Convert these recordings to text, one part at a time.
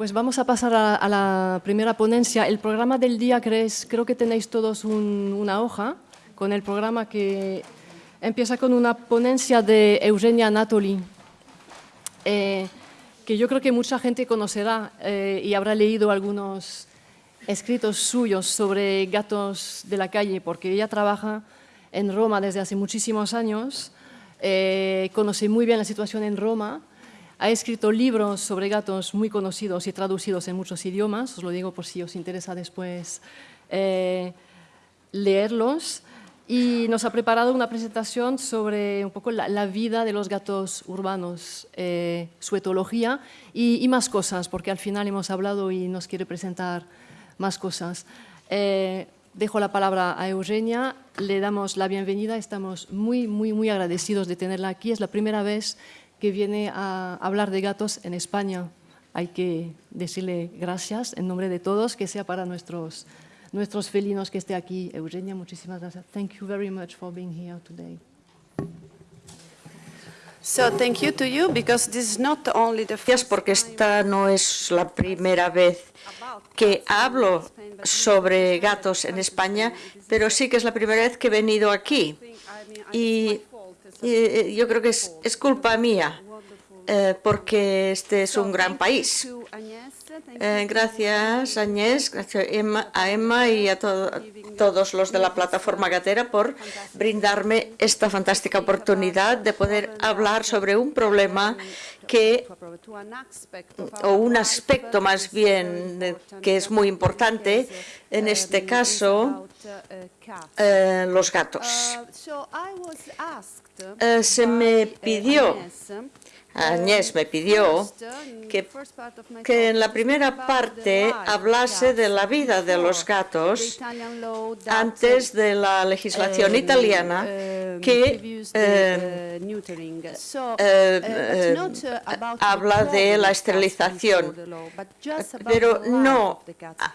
Pues vamos a pasar a, la primera ponencia. El programa del día, creo que tenéis todos una hoja con el programa que empieza con una ponencia de Eugenia Anatoli, eh, que yo creo que mucha gente conocerá eh, y habrá leído algunos escritos suyos sobre gatos de la calle, porque ella trabaja en Roma desde hace muchísimos años, eh, conoce muy bien la situación en Roma, ha escrito libros sobre gatos muy conocidos y traducidos en muchos idiomas, os lo digo por si os interesa después eh, leerlos, y nos ha preparado una presentación sobre un poco la, vida de los gatos urbanos, eh, su etología y, y, más cosas, porque al final hemos hablado y nos quiere presentar más cosas. Eh, dejo la palabra a Eugenia, le damos la bienvenida, estamos muy, muy, muy agradecidos de tenerla aquí. Es la primera vez que viene a hablar de gatos en España. Hay que decirle gracias en nombre de todos, que sea para nuestros, nuestros felinos que esté aquí. Eugenia, muchísimas gracias. Thank you very much for being here today. So thank you to you because this is not only the first porque esta no es la primera vez que hablo sobre gatos en España, pero sí que es la primera vez que he venido aquí. Y, y yo creo que es, es culpa mía, eh, porque este es un gran país. Eh, gracias, Añés, gracias a Emma y a todos los de la plataforma Gatera por brindarme esta fantástica oportunidad de poder hablar sobre un problema que, o un aspecto más bien que es muy importante, en este caso, eh, los gatos. Eh, se me pidió Agnès me pidió que, que, en la primera parte hablase de la vida de los gatos antes de la legislación italiana que eh, eh, habla de la esterilización, pero no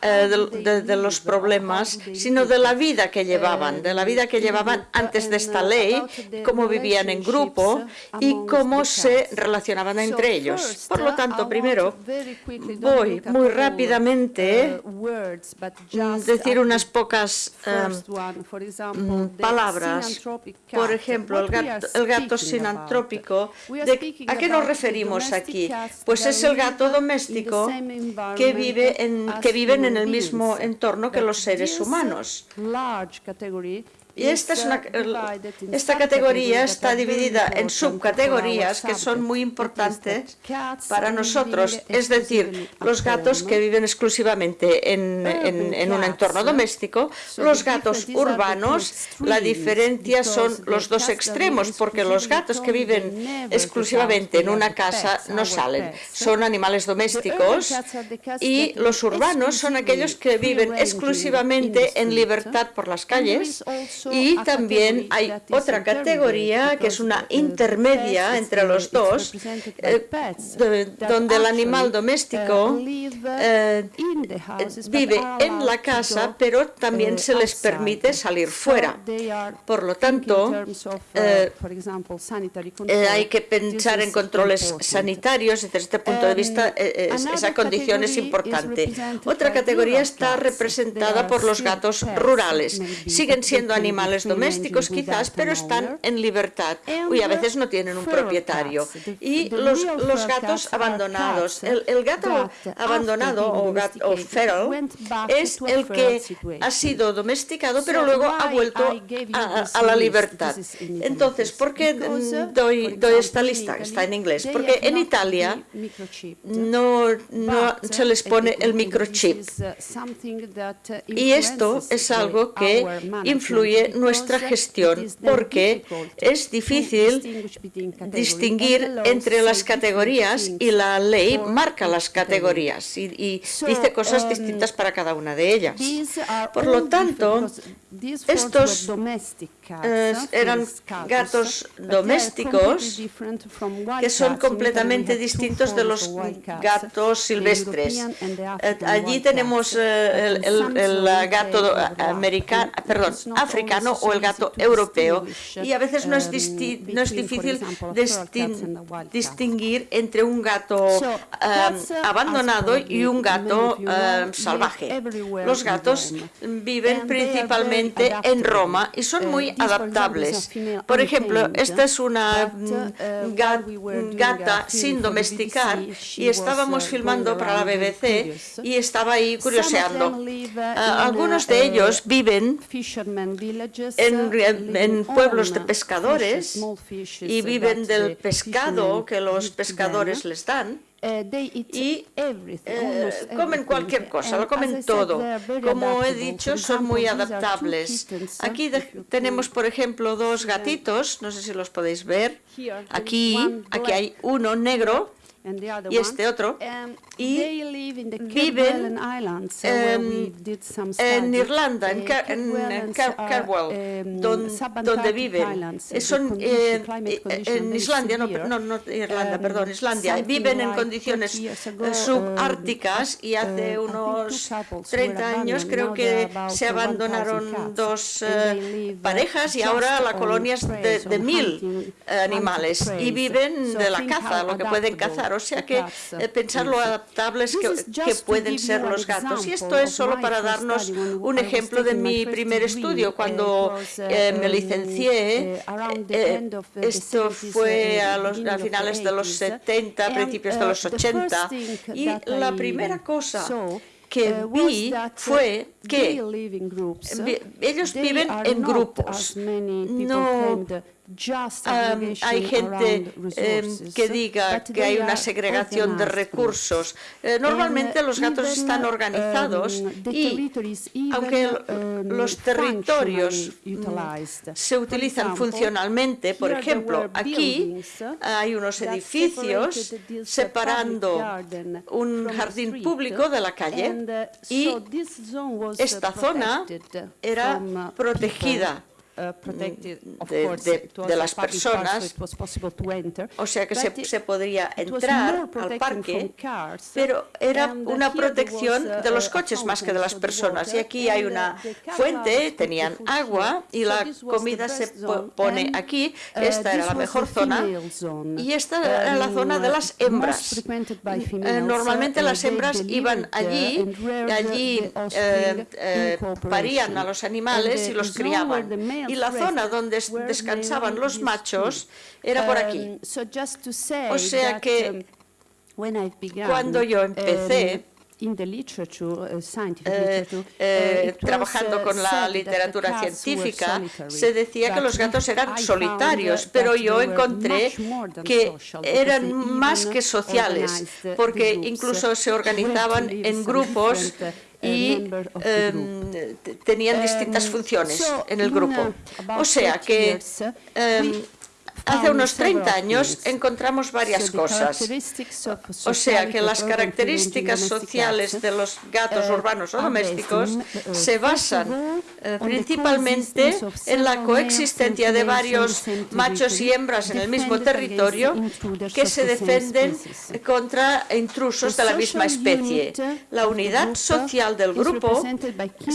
eh, de, de, los problemas, sino de la vida que llevaban, de la vida que llevaban antes de esta ley, cómo vivían en grupo y cómo se relacionaban entre ellos. Por lo tanto, primero voy muy rápidamente a decir unas pocas um, palabras. Por ejemplo, el gato, el gato sinantrópico. ¿A qué nos referimos aquí? Pues es el gato doméstico que, vive en, que viven en el mismo entorno que los seres humanos. Y esta, es una, categoría está dividida en subcategorías que son muy importantes para nosotros, es decir, los gatos que viven exclusivamente en, en, un entorno doméstico, los gatos urbanos, la diferencia son los dos extremos, porque los gatos que viven exclusivamente en una casa no salen, son animales domésticos, y los urbanos son aquellos que viven exclusivamente en libertad por las calles, y también hay otra categoría que es una intermedia entre los dos, eh, donde el animal doméstico eh, vive en la casa, pero también se les permite salir fuera. Por lo tanto, eh, hay que pensar en controles sanitarios. Desde este punto de vista, esa condición es importante. Otra categoría está representada por los gatos rurales. Siguen siendo animales animales domésticos quizás, pero están en libertad. Uy, a veces no tienen un propietario. Y los, los gatos abandonados. El, gato abandonado o, gato, feral es el que ha sido domesticado, pero luego ha vuelto a, la libertad. Entonces, ¿por qué doy, doy esta lista? Está en inglés. Porque en Italia no, no se les pone el microchip. Y esto es algo que influye nuestra gestión porque es difícil distinguir entre las categorías y la ley marca las categorías y, dice cosas um, distintas para cada una de ellas. Por lo tanto, estos eh, eran gatos domésticos que son completamente distintos de los gatos silvestres. Eh, allí tenemos eh, el, gato americano, perdón, africano americano o el gato europeo. Y a veces no es, no es difícil distinguir entre un gato abandonado y un gato salvaje. Los gatos viven principalmente en Roma y son muy adaptables. Por ejemplo, esta es una mm, gata sin domesticar y estábamos filmando para la BBC y estaba ahí curioseando. Ah, algunos de ellos viven en, en pueblos de pescadores y viven del pescado que los pescadores les dan y eh, comen cualquier cosa, lo comen todo. Como he dicho, son muy adaptables. Aquí tenemos, por ejemplo, dos gatitos, no sé si los podéis ver. Aquí, aquí hay uno negro y este otro, y viven en Irlanda, en, Carwell, donde, viven. Son eh, en Islandia, no, no, Irlanda, perdón, Islandia. Viven en condiciones eh, subárticas y hace unos 30 años creo que se abandonaron dos eh, parejas y ahora la colonia es de, de mil animales y viven de la caza, lo que pueden cazar. O sea que eh, pensar lo adaptables que, pueden ser los gatos. Y esto es solo para darnos un ejemplo de mi primer estudio. Cuando eh, me licencié, eh, esto fue a, los, a finales de los 70, principios de los 80, y la primera cosa que vi fue que ellos viven en grupos, no hay gente em, que diga que hay una segregación de recursos. Eh, normalmente los gatos están um, organizados y aunque um, los territorios mm, se utilizan funcionalmente, por ejemplo, aquí hay unos edificios separando un jardín público de la calle uh, y esta zona era uh, protegida Uh, de, las personas, o sea que se, se podría entrar al parque, pero era una protección de los coches más que de las personas. Y aquí hay una fuente, tenían agua y la comida se pone aquí. Uh, esta era la mejor zona y esta era la zona de las um, hembras. Eh, normalmente las hembras iban allí, allí eh, eh, parían a los animales y los criaban y la zona donde descansaban los machos era por aquí. Um, o sea que um, cuando yo empecé, um, uh, eh, eh, trabajando uh, con la literatura científica, se decía que los gatos eran solitarios, pero yo encontré que eran más que sociales, porque incluso se organizaban en grupos y em, tenían distintas um, funciones en el grupo. O sea que em, Hace unos 30 años encontramos varias cosas. O sea que las características sociales de los gatos urbanos o domésticos se basan eh, principalmente en la coexistencia de varios machos y hembras en el mismo territorio que se defienden contra intrusos de la misma especie. La unidad social del grupo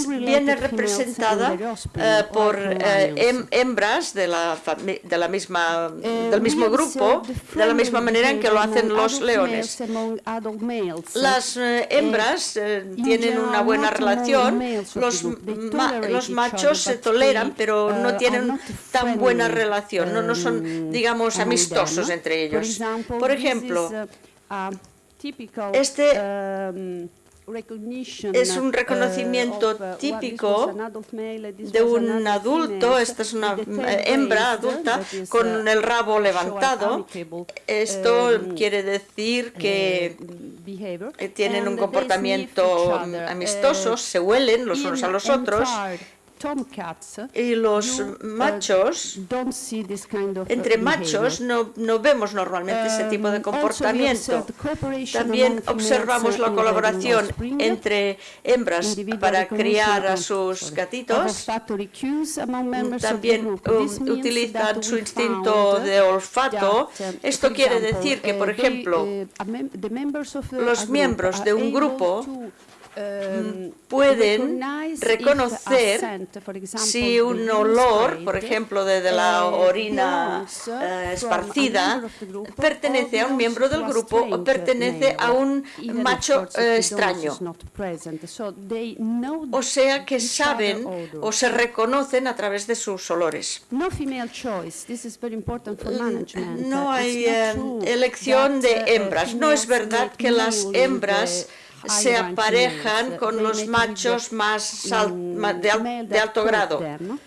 viene representada eh, por eh, hembras de la, de la misma eh, del mismo grupo, de la misma manera en que lo hacen los leones. Las eh, hembras eh, tienen una buena relación, los, los machos se toleran, pero no tienen tan buena relación, no, no son, digamos, amistosos entre ellos. Por ejemplo, este um, es un reconocimiento uh, típico de un adulto, esta es una hembra adulta con uh, el rabo levantado. Esto um, quiere decir que tienen un comportamiento amistoso, se huelen los unos a los otros y los machos, entre machos no, no vemos normalmente ese tipo de um, comportamiento. También observamos la colaboración entre hembras para criar a sus gatitos. También um, utilizan su instinto de olfato. Esto quiere decir que, por uh, ejemplo, uh, los miembros de un grupo um, pueden recognize if a reconocer si un olor, por ejemplo, de, de la eh, orina eh, esparcida, pertenece a un miembro del grupo o pertenece a un macho eh, extraño. O sea que saben o se reconocen a través de sus olores. No Uh, hay elección de hembras. No es verdad que las hembras se rank aparejan con los machos más al- de, al- alto grado. no?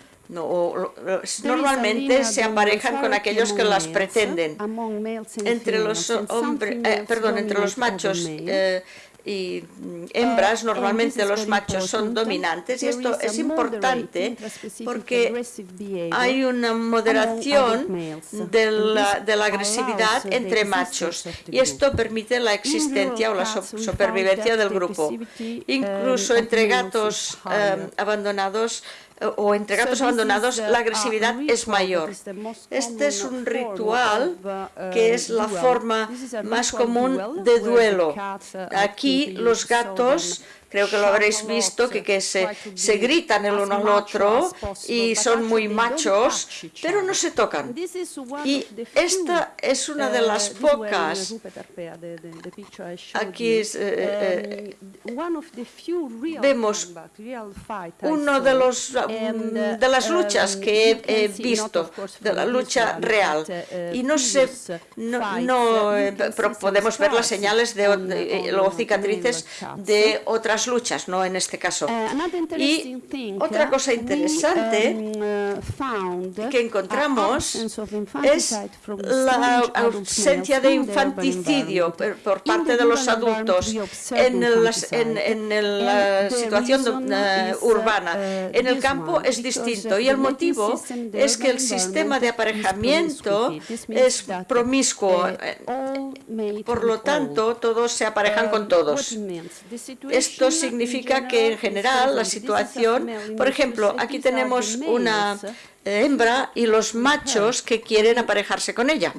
Normalmente se aparejan con aquellos que las males, pretenden. Entre los hombres, females perdón, entre los machos eh, y mm, hembras, Uh, and normalmente los machos son dominantes y esto es importante porque hay una moderación de la, de la agresividad entre machos y esto permite la existencia o la so- supervivencia del grupo. um, Incluso of entre gatos eh, abandonados eh, o entre gatos abandonados la agresividad es mayor. Este es un ritual uh, que es la forma más común de duelo. uh, Aquí los gatos, creo que lo habréis visto, que, se, se gritan el uno al otro y son muy machos, pero no se tocan. Y esta es una de las pocas Aquí eh, real vemos uno de los mm, de las luchas que he visto, de la lucha real. Y no sé, no, no, eh, podemos ver las señales de, o- cicatrices de otras luchas, no en este caso. Interesting Y otra cosa interesante um, uh, que encontramos es la ausencia de infanticidio por, parte de los adultos en, las- la situación eh, uh, urbana. En el campo es distinto y el motivo es que el sistema de aparejamiento es promiscuo. eh, Por lo tanto, todos se aparejan con Um, todos. what Esto significa que en general la situación, por ejemplo, aquí tenemos una males, hembra y los machos que quieren aparejarse con ella.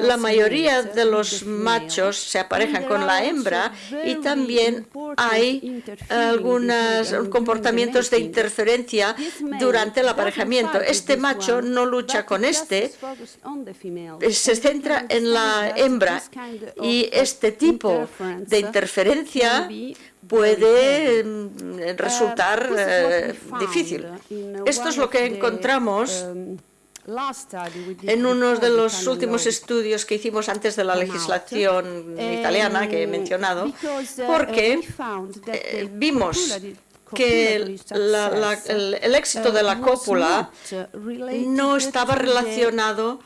La mayoría de los machos se aparejan con la hembra y también hay algunos during comportamientos de interferencia durante el aparejamiento. Este macho no lucha con este, eh, se centra en la hembra y este tipo de interferencia puede mm, resultar is what we eh, difícil. Esto es lo que encontramos um, en uno de los últimos estudios que hicimos antes de la legislación italiana que he Um, mencionado, uh, porque eh, vimos que la- la- el, el éxito de la was cópula no estaba relacionado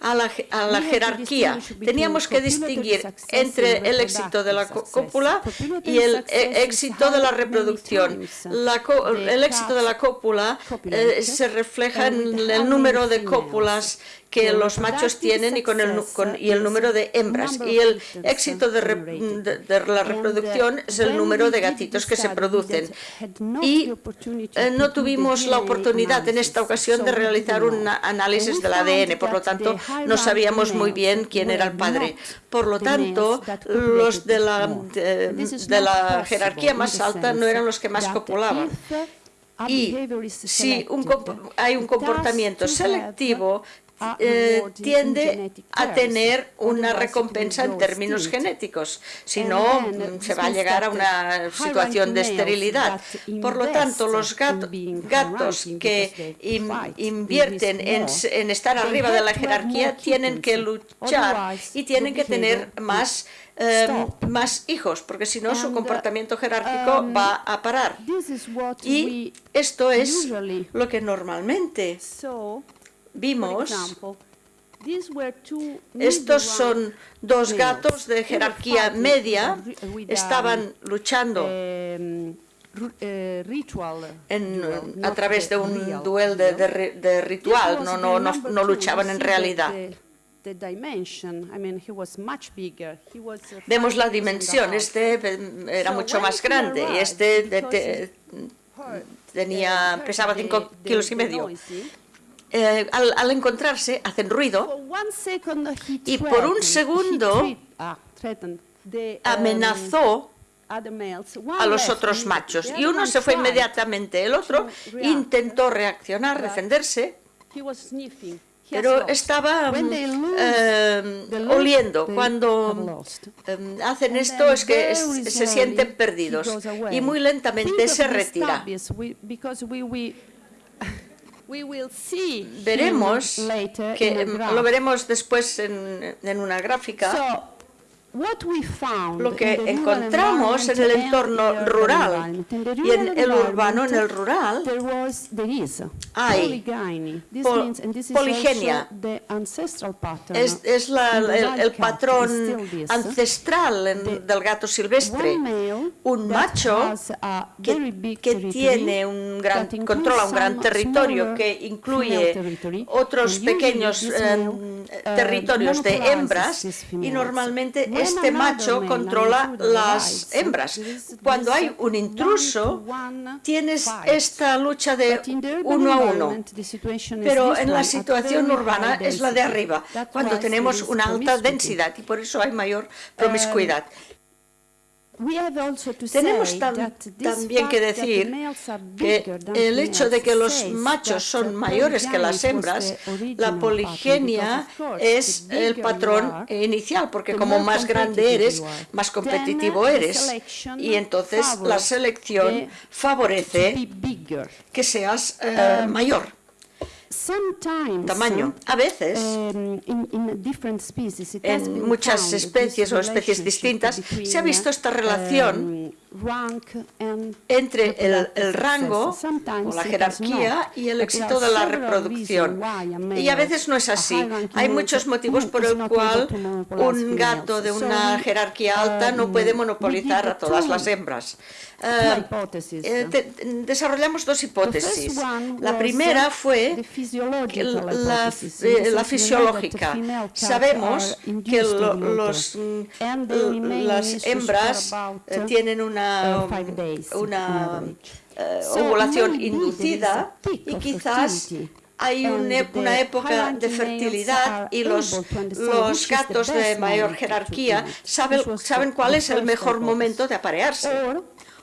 a la, a jerarquía. Teníamos que distinguir entre and el éxito de la cópula y el eh, éxito de la reproducción. La el éxito de la cópula eh, se refleja en el número de cópulas que los machos tienen y, con el, con- y el número de hembras. Y el éxito de, re- generated. de- de la uh, reproducción es el número de gatitos que se producen. Y eh, no tuvimos la oportunidad en esta ocasión de realizar un análisis del ADN, por lo tanto no sabíamos muy bien quién era el padre. Por lo tanto, los de la, de, la jerarquía más alta no eran los que más copulaban. Y si un hay un comportamiento selectivo, eh, reward in tiende a tener una recompensa en términos genéticos, si no then, mm, this se va a llegar a una situación de esterilidad. Por lo tanto, los gato- gatos que in- invierten en, estar arriba de la jerarquía tienen que luchar y tienen que tener más, eh, stop. más hijos, porque si no su uh, comportamiento jerárquico um, va a parar. Y esto es lo que normalmente. Vimos. Estos son dos gatos de jerarquía media, estaban luchando ru- eh, en- a través de un real duel de, ritual, no, no, no, no luchaban en realidad. Uh, Vemos la dimensión, este eh, era mucho más grande y este de- tenía, pesaba heard 5 the- the- kilos y medio. Eh, al, al encontrarse hacen ruido, Y por un segundo ah, um, amenazó a los otros machos. Y uno se fue inmediatamente, el otro intentó reaccionar, defenderse, pero estaba eh, oliendo. Cuando eh, hacen esto es que se sienten perdidos y muy lentamente se retira. Veremos, que lo veremos después en, en una gráfica, lo que encontramos en el entorno rural. y en el urbano, en el rural, hay poligenia. Es, es la, el, el, patrón ancestral del gato silvestre. Un macho que, que tiene un gran, controla un gran territorio que incluye otros pequeños eh, territorios de hembras y normalmente este macho controla las hembras. Cuando hay un intruso, tienes esta lucha de uno a uno. Pero en la situación urbana es la de arriba, cuando tenemos una alta densidad y por eso hay mayor promiscuidad. Tenemos también que decir que el hecho de que los machos son mayores que las hembras, la poligenia es el patrón inicial, porque como más grande eres, más competitivo eres. Y entonces la selección favorece que seas eh, mayor tamaño. A veces, um, en muchas especies o especies distintas, se ha visto esta relación um, entre el, rango o la jerarquía y el éxito de la reproducción. Y a veces no es así. Hay muchos motivos por el cual un gato de una jerarquía alta no puede um, monopolizar a todas las hembras. Eh, eh, desarrollamos dos hipótesis. La primera fue la, eh, la, fisiológica. Sabemos que los, mm, las hembras tienen una, una ovulación inducida y quizás hay una época de fertilidad y los, los gatos de mayor jerarquía saben, saben cuál es el mejor momento de aparearse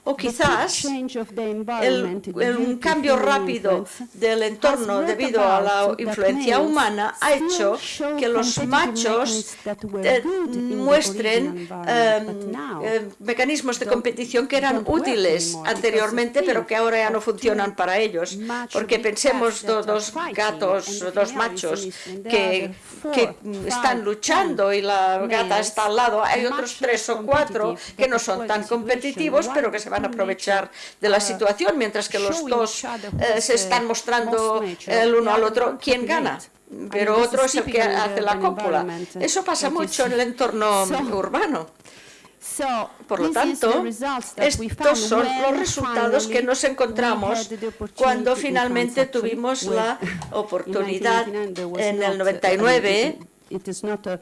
o quizás el, un cambio rápido del entorno debido a la influencia humana ha hecho que los machos eh, muestren em, em, mecanismos de competición que eran útiles anteriormente, pero que ahora ya no funcionan para ellos. Porque pensemos dos gatos, dos machos que, que están luchando y la gata está al lado. Hay otros tres o cuatro que no son tan competitivos, pero que se van a aprovechar de la situación, mientras que los dos eh, se están mostrando el uno al otro quién gana pero otro es el que hace la cópula. Eso pasa mucho en el entorno urbano. Por lo tanto, estos son los resultados que nos encontramos cuando finalmente tuvimos la oportunidad en el 99 Em, eh,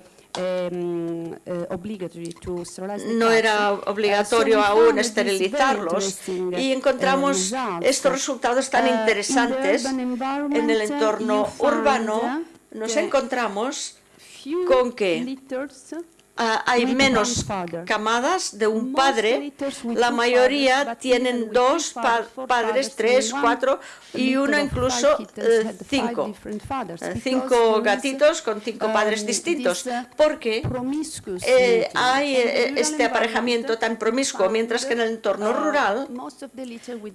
no era obligatorio aún esterilizarlos y encontramos estos resultados tan interesantes en el entorno urbano. Nos encontramos con que Ah, hay menos camadas de un padre, la mayoría tienen dos padres, tres, cuatro y uno incluso eh, cinco. Eh, cinco gatitos con cinco padres um, distintos, porque eh, hay este aparejamiento tan promiscuo, mientras que en el entorno uh, rural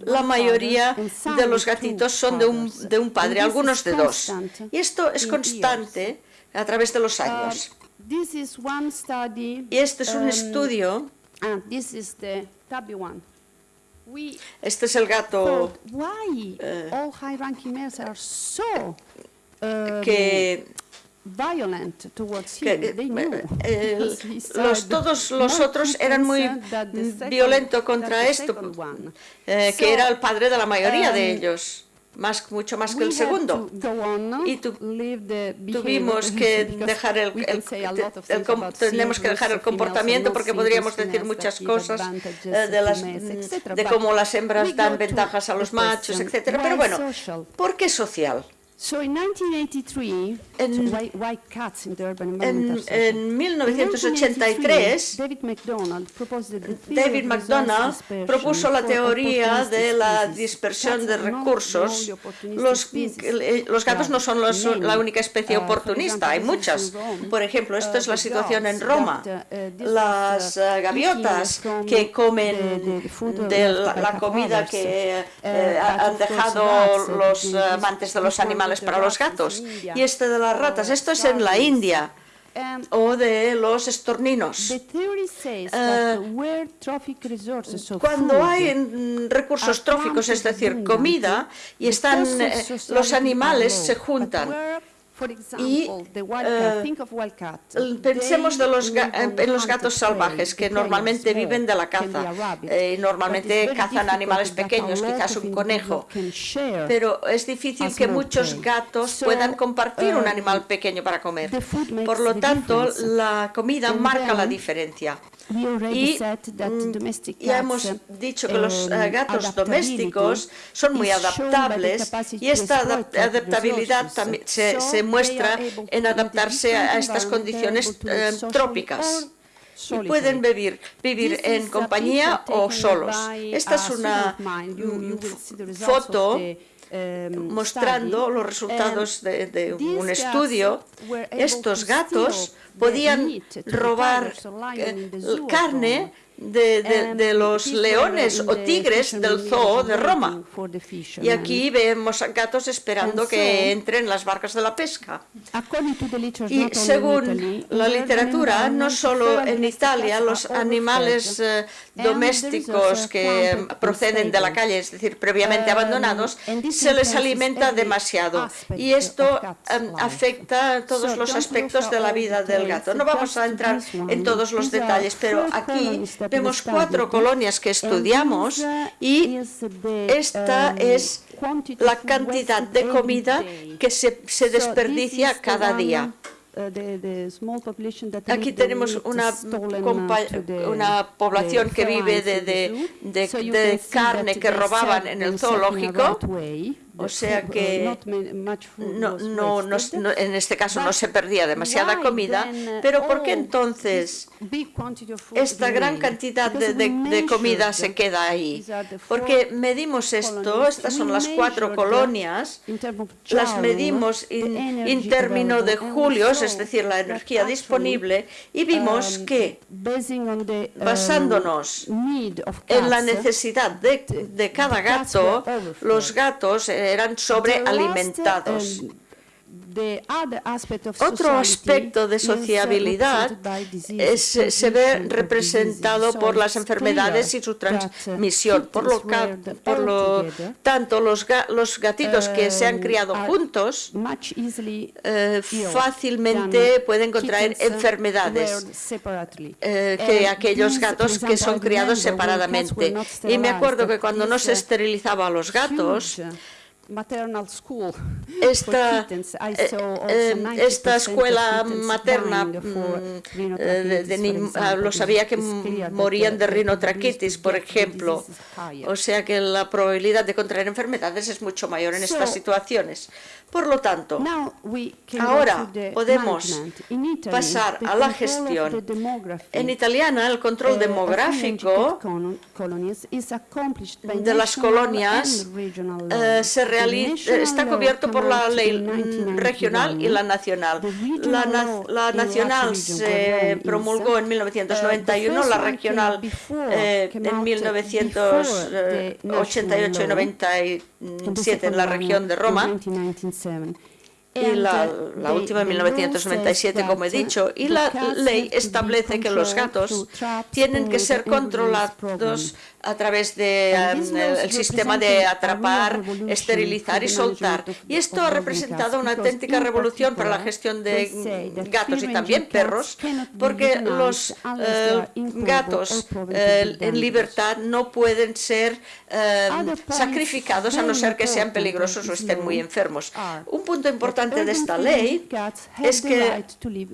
la mayoría de los gatitos son de un, de un padre, algunos de dos. Y esto es constante a través de los uh, años. Y este es un um, estudio. Ah, this is the one. este es el gato why uh, all high-ranking males are so um, que violent towards him. Que, They knew. Eh, los, todos los otros eran muy violentos contra esto, eh, que era el padre de la mayoría um, de ellos más, mucho más que el segundo. Y tuvimos que dejar el, tenemos que dejar el comportamiento porque podríamos decir muchas cosas eh, de, las, de cómo las hembras dan ventajas a los machos, etcétera. Pero bueno, ¿por qué social? So in 1983, En- so white, white cats in the urban En, environmental Center. en In 1983, 1983, David MacDonald David dispersion propuso la teoría de la dispersión de Cats are not recursos. the only opportunistic Los, species. eh, los gatos no son los- There are la many. única especie Uh, for oportunista, hay example, this muchas. is in Rome. Por ejemplo, esto Uh, es la the situación en Roma. that, uh, Las uh, gaviotas que comen the- the food de la, comida que Uh, eh, han dejado uh, los amantes de los one animales para los gatos. Y este de las ratas, esto es en la. India. And O de los estorninos. Eh, Cuando hay mm, recursos tróficos, es decir, comida, y están eh, los animales se juntan. Y, cat, Pensemos de los en los gatos salvajes que normalmente viven de la caza eh, normalmente cazan animales pequeños, quizás un conejo. Pero es difícil que muchos gatos puedan compartir un um, animal pequeño para comer. Por lo tanto, la comida marca la diferencia. Y mm, ya hemos dicho que los eh, um, gatos domésticos son muy adaptables y esta adaptabilidad también se, muestra en adaptarse a estas condiciones eh, trópicas. Y pueden vivir, vivir en compañía o solos. Esta es una mm, foto mostrando study. los resultados And de, de un estudio. Estos to gatos podían robar eh, carne. De, de los leones o tigres del zoo de Roma. Y aquí vemos gatos esperando And que entren las barcas de la pesca. Y según la literatura, no solo en Italia los animales eh, domésticos que and proceden de la calle, es decir, previamente Um, abandonados, se les alimenta demasiado. Y esto em, afecta todos los aspectos de la vida del gato. No vamos a entrar en todos los detalles, pero aquí vemos cuatro colonias que And estudiamos y esta um, es la cantidad de comida que se, se desperdicia cada día. that Aquí tenemos una, una población que vive de, de, de- carne que robaban en el zoológico. O sea uh, que food No, no, no, en este caso no se perdía demasiada comida, uh, pero ¿por qué all entonces esta gran cantidad de, de- comida se queda ahí? Porque medimos esto, estas son las cuatro colonias, las medimos en, términos de julios, es decir, la energía disponible, y vimos um, que um, basándonos en la necesidad de, de cada gato, los gatos eran sobrealimentados. Otro aspecto de sociabilidad es- se ve representado por las enfermedades y su transmisión. Por lo, por lo tanto, los, ga- los gatitos que se han um, criado juntos eh, fácilmente pueden contraer enfermedades. eh, que aquellos gatos que son criados separadamente. Y me acuerdo que cuando no se uh, esterilizaba a los gatos, huge, maternal school esta, eh, eh, 90% esta of escuela materna mm, eh, de- ah, lo sabía que morían de rinotraquitis, por ejemplo. O sea que la probabilidad de contraer enfermedades es mucho mayor en estas situaciones. Por lo tanto, ahora podemos pasar a la gestión. en italiana el control uh, demográfico de las colonias eh, se national está cubierto por la ley mm, 1991. regional y la nacional. La, na- nacional se promulgó en uh, 1991, the la regional eh, en out before the 1988 y national 97 en la región de Roma. Y la, la última en 1997, como he dicho, y la ley establece que los gatos tienen que ser controlados a través del de, um, sistema de atrapar, esterilizar y soltar. Y esto ha representado una auténtica revolución para la gestión de gatos y también perros, porque los eh, gatos eh, en libertad no pueden ser eh, sacrificados a no ser que sean peligrosos o estén muy enfermos. Un punto importante de esta ley es que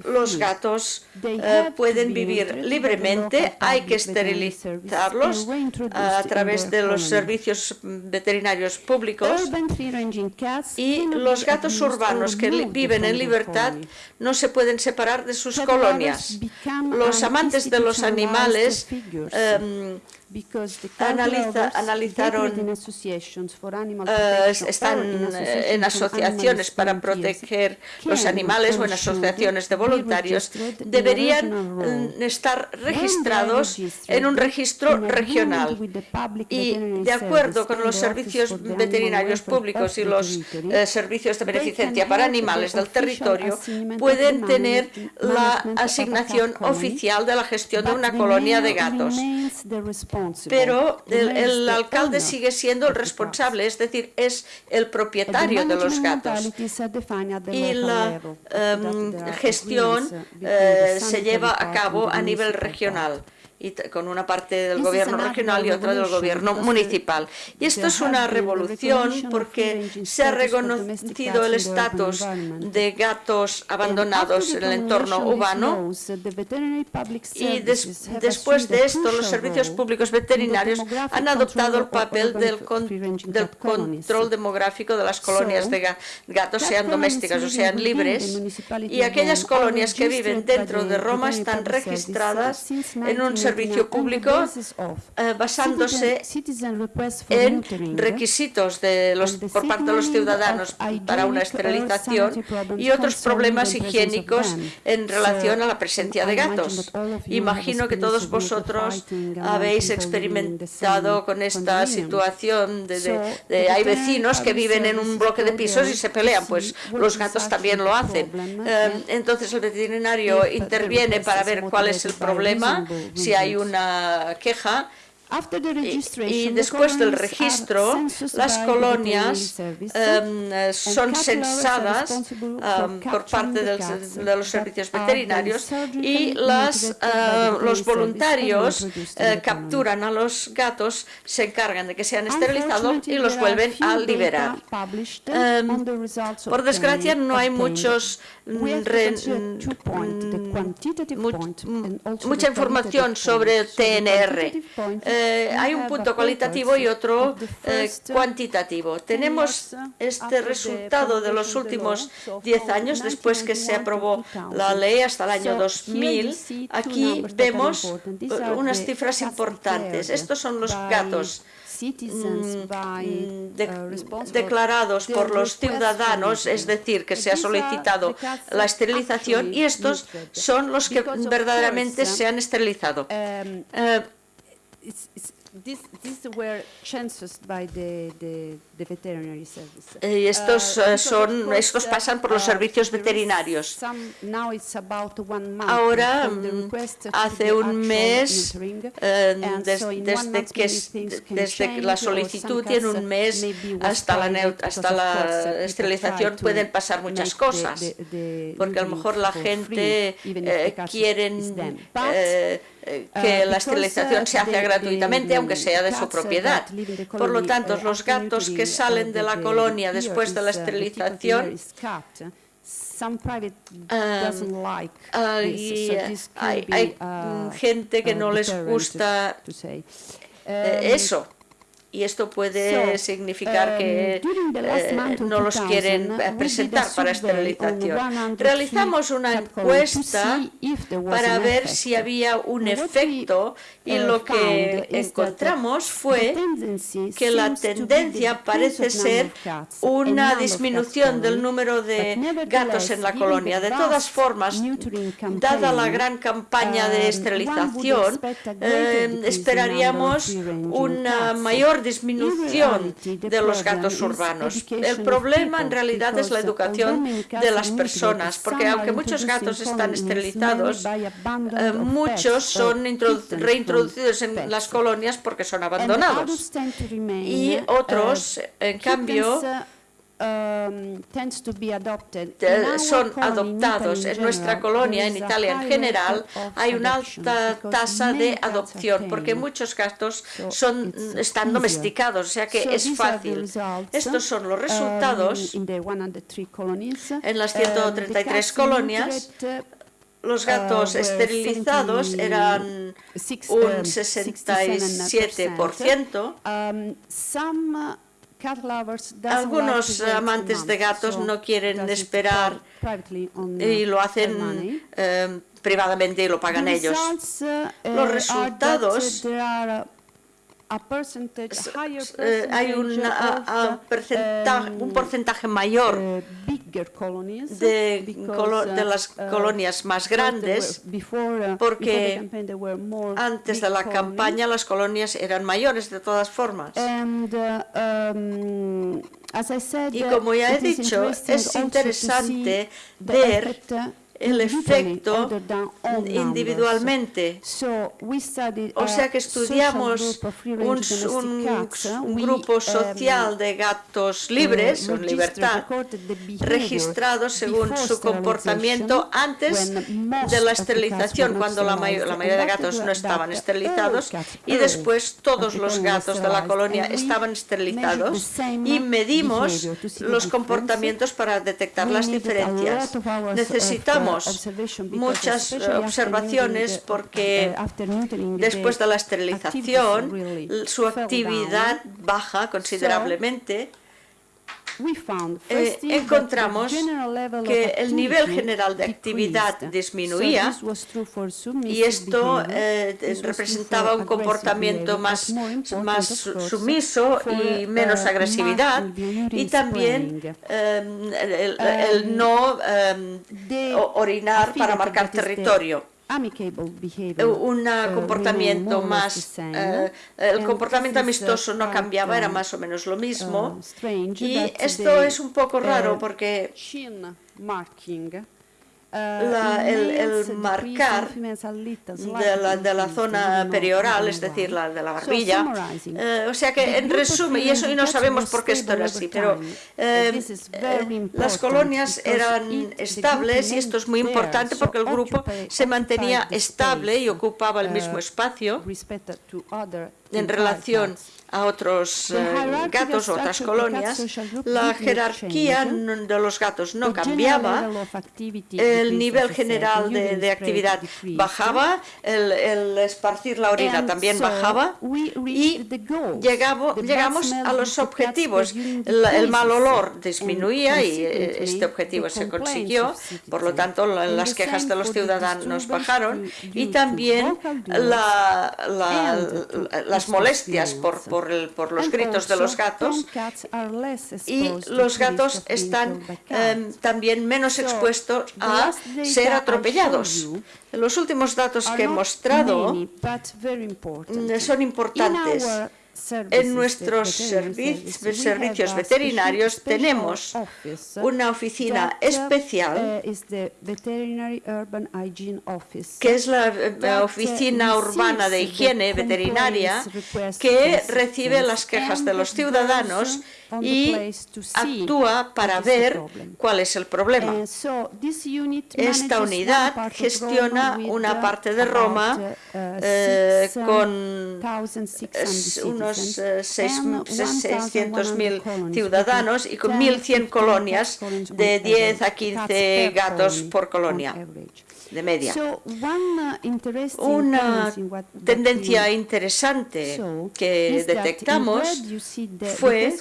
los gatos pueden vivir libremente, hay que esterilizarlos, a través de los servicios veterinarios públicos y los gatos urbanos que viven en libertad no se pueden separar de sus colonias. Los amantes de los animales analiza, analizaron, uh, están en asociaciones para proteger los animales o en asociaciones de voluntarios, deberían mm, estar registrados en un registro regional. Y de acuerdo con los servicios veterinarios públicos y los eh, servicios de beneficencia para animales del territorio, pueden tener la asignación oficial de la gestión de una colonia de gatos pero el, alcalde sigue siendo el responsable, es decir, es el propietario de los gatos. Y la em, gestión eh, se lleva a cabo a nivel regional y con una parte del gobierno regional y otra del gobierno municipal. Y esto es una revolución porque se ha reconocido el estatus de gatos abandonados en el entorno urbano y después de esto los servicios públicos veterinarios han adoptado el papel del, del control demográfico de las colonias de gatos, sean domésticas o sean libres, y aquellas colonias que viven dentro de Roma están registradas en un servicio público eh, basándose en requisitos de los, por parte de los ciudadanos para una esterilización y otros problemas higiénicos en relación a la presencia de gatos. Imagino que todos vosotros habéis experimentado con esta situación de, hay vecinos que viven en un bloque de pisos y se pelean, pues los gatos también lo hacen. Eh, entonces el veterinario interviene para ver cuál es el problema, si hay una queja y, después del registro, las colonias em, son censadas em, por parte de los servicios veterinarios y las, eh, los voluntarios eh, capturan a los gatos, se encargan de que sean esterilizados y los vuelven a liberar. Em, por desgracia, no hay muchos mucha información sobre TNR. Eh, hay un punto cualitativo y otro eh, cuantitativo. Tenemos este resultado de los últimos 10 años, después que se aprobó la ley hasta el año 2000. Aquí vemos eh, unas cifras importantes. Estos son los gatos Mm, uh, declarados por los ciudadanos, es decir, que se ha solicitado la esterilización y estos son los que verdaderamente se han esterilizado. it's, it's this, this were chances by the, the y estos uh, son estos pasan por los uh, servicios veterinarios. Ahora, mm, hace un mes, eh, desde que desde la solicitud en un mes hasta la hasta la esterilización pueden pasar muchas cosas, porque a lo mejor la gente eh, quiere eh, que la esterilización se hace gratuitamente, aunque sea de su propiedad. Por lo tanto, los gatos que salen de la colonia después de la esterilización. hay, gente que no les gusta eso y esto puede significar que um, eh, no los quieren presentar para esterilización. Realizamos una encuesta para ver si había un efecto y lo que encontramos fue que la tendencia parece ser una disminución del número de gatos en la colonia. De todas formas, dada la gran campaña de uh, esterilización, eh, esperaríamos una mayor disminución de los gatos urbanos. El problema en realidad es la educación de las personas, porque aunque muchos gatos están esterilizados, eh, muchos son reintroducidos en las colonias porque son abandonados. Y otros, en cambio, Um, son adoptados. En nuestra colonia, en Italia en general, hay una alta tasa de adopción porque muchos gatos son, están domesticados, o sea que es fácil. Estos son los resultados um, en las 133 colonias los gatos esterilizados eran un 67%. Algunos amantes de gatos no quieren esperar y lo hacen eh, privadamente y lo pagan ellos. Los resultados eh, hay un um, porcentaje mayor uh, de, de, las uh, colonias más grandes uh, porque antes de la campaña las colonias eran mayores de todas formas. Um, y como ya he dicho, es interesante ver el efecto individualmente. O sea que estudiamos un, grupo social de gatos libres, en libertad, registrados según su comportamiento antes de la esterilización, cuando la, la mayoría de gatos no estaban esterilizados, y después todos los gatos de la colonia estaban esterilizados, y medimos los comportamientos para detectar las diferencias. Necesitamos muchas observaciones porque después de la esterilización su actividad baja considerablemente eh, encontramos que el nivel general de actividad disminuía y esto eh, representaba un comportamiento más, más sumiso y menos uh, agresividad y también em, el, no em, orinar para marcar territorio un uh, comportamiento más, eh, el comportamiento amistoso no cambiaba, era más o menos lo mismo. Uh, y esto es un poco raro porque la, el, el, marcar de la, de la, zona perioral, es decir, la de la barbilla. Eh, o sea que, en resumen, y eso y no sabemos por qué esto era así, pero eh, eh, las colonias eran estables y esto es muy importante porque el grupo se mantenía estable y ocupaba el mismo espacio en relación a otros eh, gatos, otras colonias, la jerarquía de los gatos no cambiaba, el nivel general de, actividad bajaba, el, esparcir la orina también bajaba y llegamos a los objetivos. El, mal olor disminuía y eh, este objetivo se consiguió, por lo tanto las quejas de los ciudadanos bajaron y también las molestias por por, los gritos de los gatos y los gatos están em, también menos expuestos a ser atropellados. Los últimos datos que he mostrado son importantes. En nuestros servicios veterinarios tenemos una oficina especial que es la oficina urbana de higiene veterinaria que recibe las quejas de los ciudadanos y actúa para ver cuál es el problema. Esta unidad gestiona una parte de Roma eh, con unos 600.000 eh, ciudadanos y con 1.100 colonias de 10 a 15 gatos por colonia de media. Una tendencia interesante que detectamos fue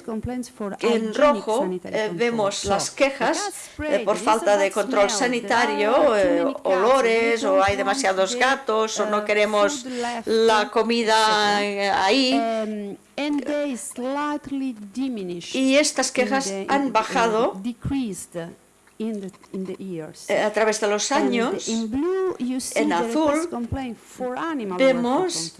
que en rojo eh, vemos las quejas eh, por falta de control sanitario, eh, olores o hay demasiados gatos o no uh, queremos la comida ahí. Um, y estas quejas han bajado a través de los años, en azul, vemos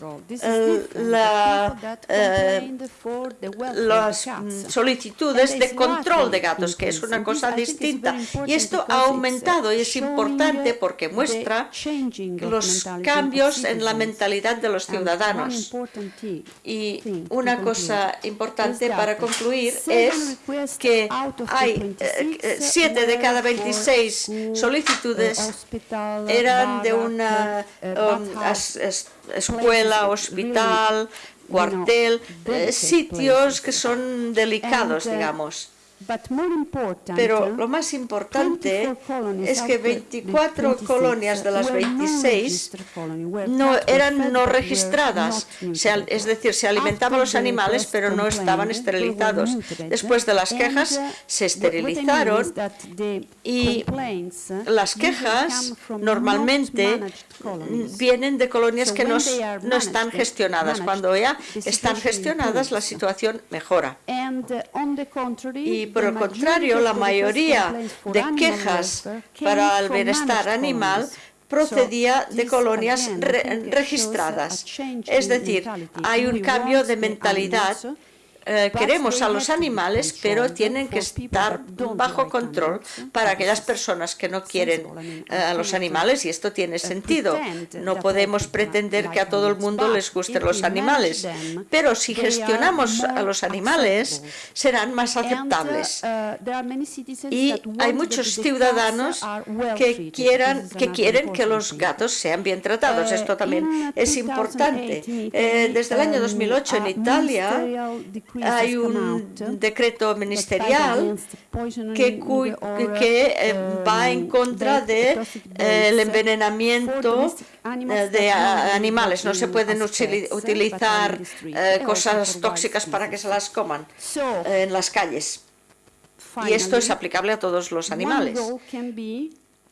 las solicitudes de control de gatos, que es una cosa distinta. Y esto ha aumentado y es importante porque muestra los cambios en la mentalidad de los ciudadanos. Y una cosa importante para concluir es que hay eh, eh, siete de cada 26 solicitudes eran de una um, escuela, hospital, cuartel, eh, sitios que son delicados, digamos. Pero lo más importante 24 colonies es que out of the 24 26 colonias de las were 26 non-registered colony, were no eran no registradas, Se es decir, se alimentaban los animales pero no estaban esterilizados. Después de las quejas uh, se esterilizaron y uh, las quejas normalmente vienen de colonias que no, no están gestionadas. Cuando ya están gestionadas, la situación mejora. Uh, Y por el contrario, la mayoría de quejas para el bienestar animal procedía de colonias registradas. Es decir, hay un cambio de mentalidad. Eh, queremos a los animales, pero tienen que estar bajo control para aquellas personas que no quieren eh, a los animales y esto tiene uh, sentido. No podemos pretender que a todo el mundo les gusten los animales, pero si gestionamos a los animales serán más uh, aceptables. uh, Y hay muchos ciudadanos que quieran, que quieren que los gatos sean bien tratados. Eh, Esto también es 2008 importante. Eh, desde el año um, 2008 en Italia hay un out decreto ministerial que, eh, um, va en contra that de toxic eh, el baits for envenenamiento eh, de animales. No se pueden utilizar eh, cosas tóxicas para que se las coman eh, en las calles. Y esto es aplicable a todos los animales.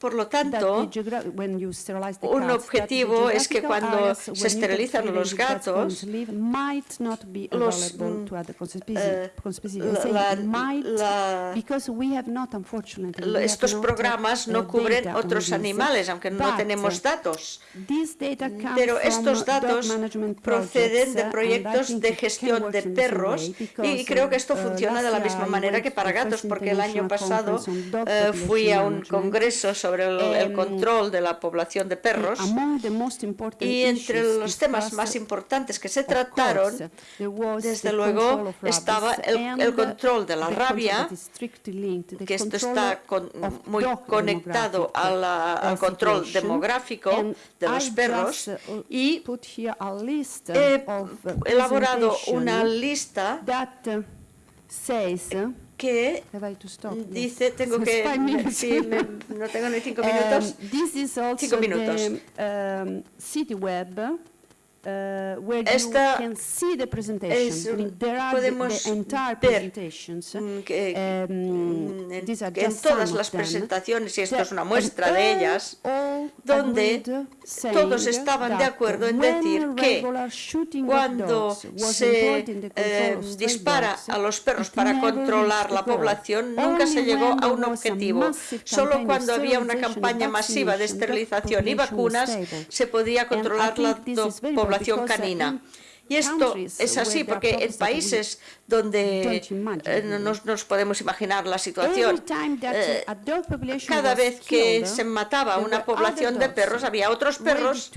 Por lo tanto, un objetivo es que cuando se esterilizan los gatos, los, mm, estos not, programas uh, no cubren otros animales, aunque no tenemos uh, datos. Come Pero estos datos proceden de uh, proyectos de gestión de perros y creo que esto uh, funciona de la misma manera que para gatos, porque el año pasado eh, fui a un congreso sobre el, el Em, control de la población de perros. important y entre los temas más importantes que se trataron, desde luego, estaba el- el control de la rabia, que esto está con- muy conectado a la- al uh, control demográfico de los perros uh, y he of, uh, elaborado una lista que dice, tengo que, sí, me- no tengo ni cinco Um, minutos, this is also Cinco minutos. the um, city web uh, where Esta you can see the presentation. es, I mean, there are the, the entire presentations. mm, que- Um, en, these are en just todas las presentaciones, y esto es una muestra de ellas, donde todos estaban de that acuerdo en when decir que cuando se eh, dispara a los perros para controlar la población, nunca se llegó when a un objetivo. Solo cuando había una campaña masiva de esterilización y vacunas, se podía controlar la think población uh, canina. in Y esto es así porque en países donde eh, no nos, podemos imaginar la situación, eh, population cada vez que se mataba una población de perros, había otros perros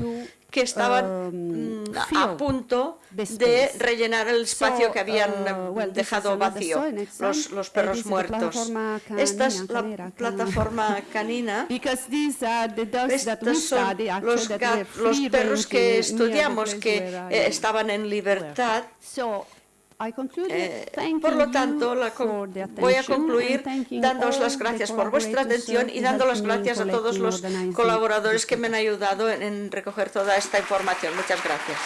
que estaban um, mm, a punto de rellenar el espacio So, que habían uh, well, is dejado vacío, los, los perros muertos. Esta es la plataforma canina. Estos son los, los perros que estudiamos que eh, estaban en libertad. So, Eh, por lo tanto, la voy a concluir dándoos las gracias por vuestra collaborators, atención uh, y dando las gracias a todos los colaboradores que me han ayudado en recoger toda esta información. Muchas gracias.